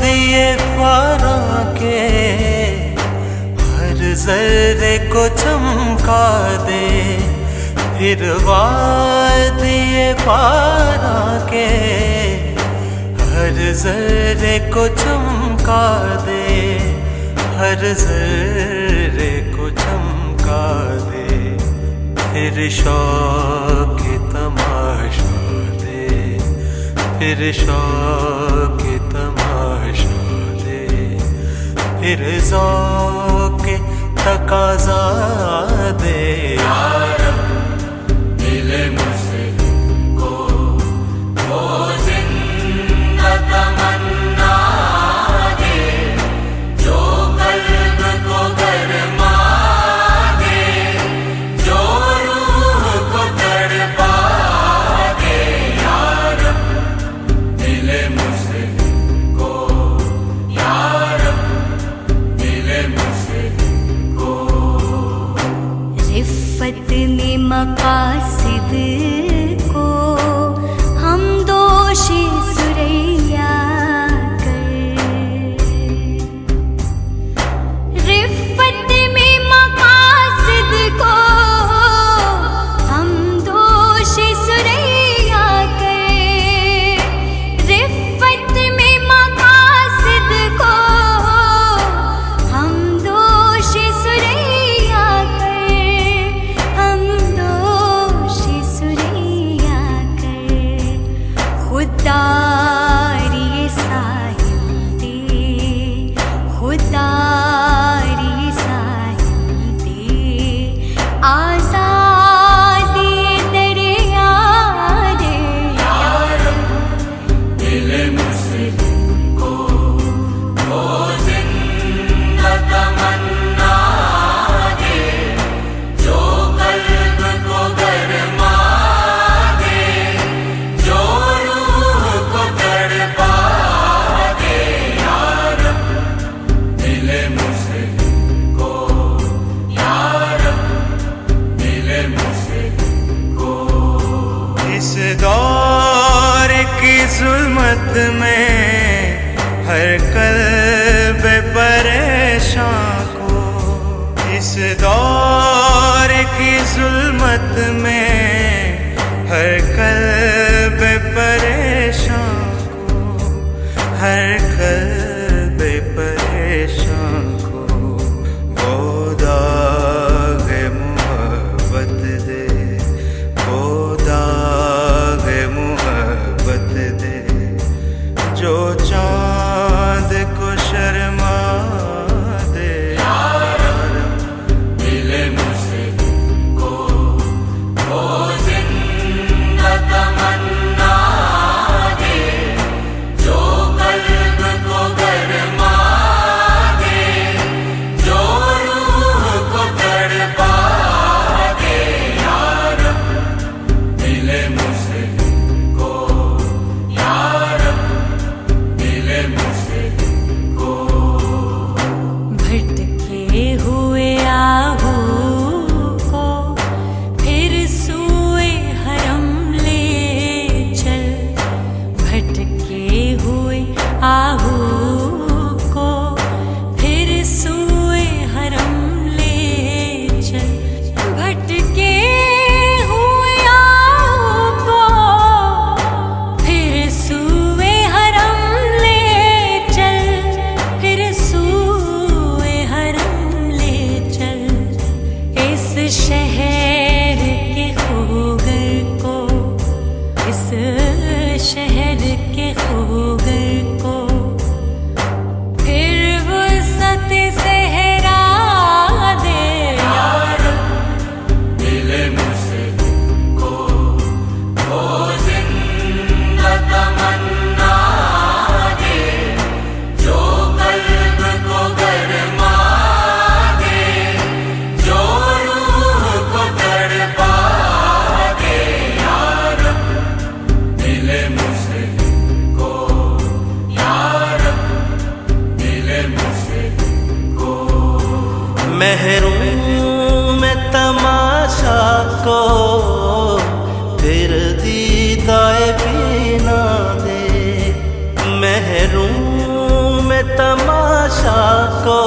دیے پارا کے ہر ذرے کو چمکا دے۔ پھر دیے پارا کے ہر ذرے کو چمکا دے۔ ہر ذرے کو چمکا دے، پھر شوق تماشا دے۔ پھر شوق رضا کے تقاضا دے۔ یار اس دور کی ظلمت میں ہر قلب پریشان کو ہر شہر کے ہو گئے محروم تماشا کو پھر دیدائے پینا دے۔ محروم تماشا کو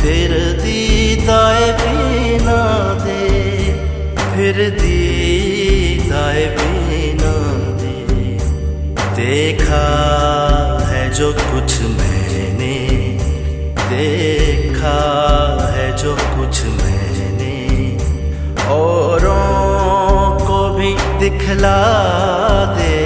پھر دیدائے پینا دے۔ پھر دیدائے پینا دے۔ دیکھا ہے جو کچھ میں نے۔ دیکھا دکھلا دے۔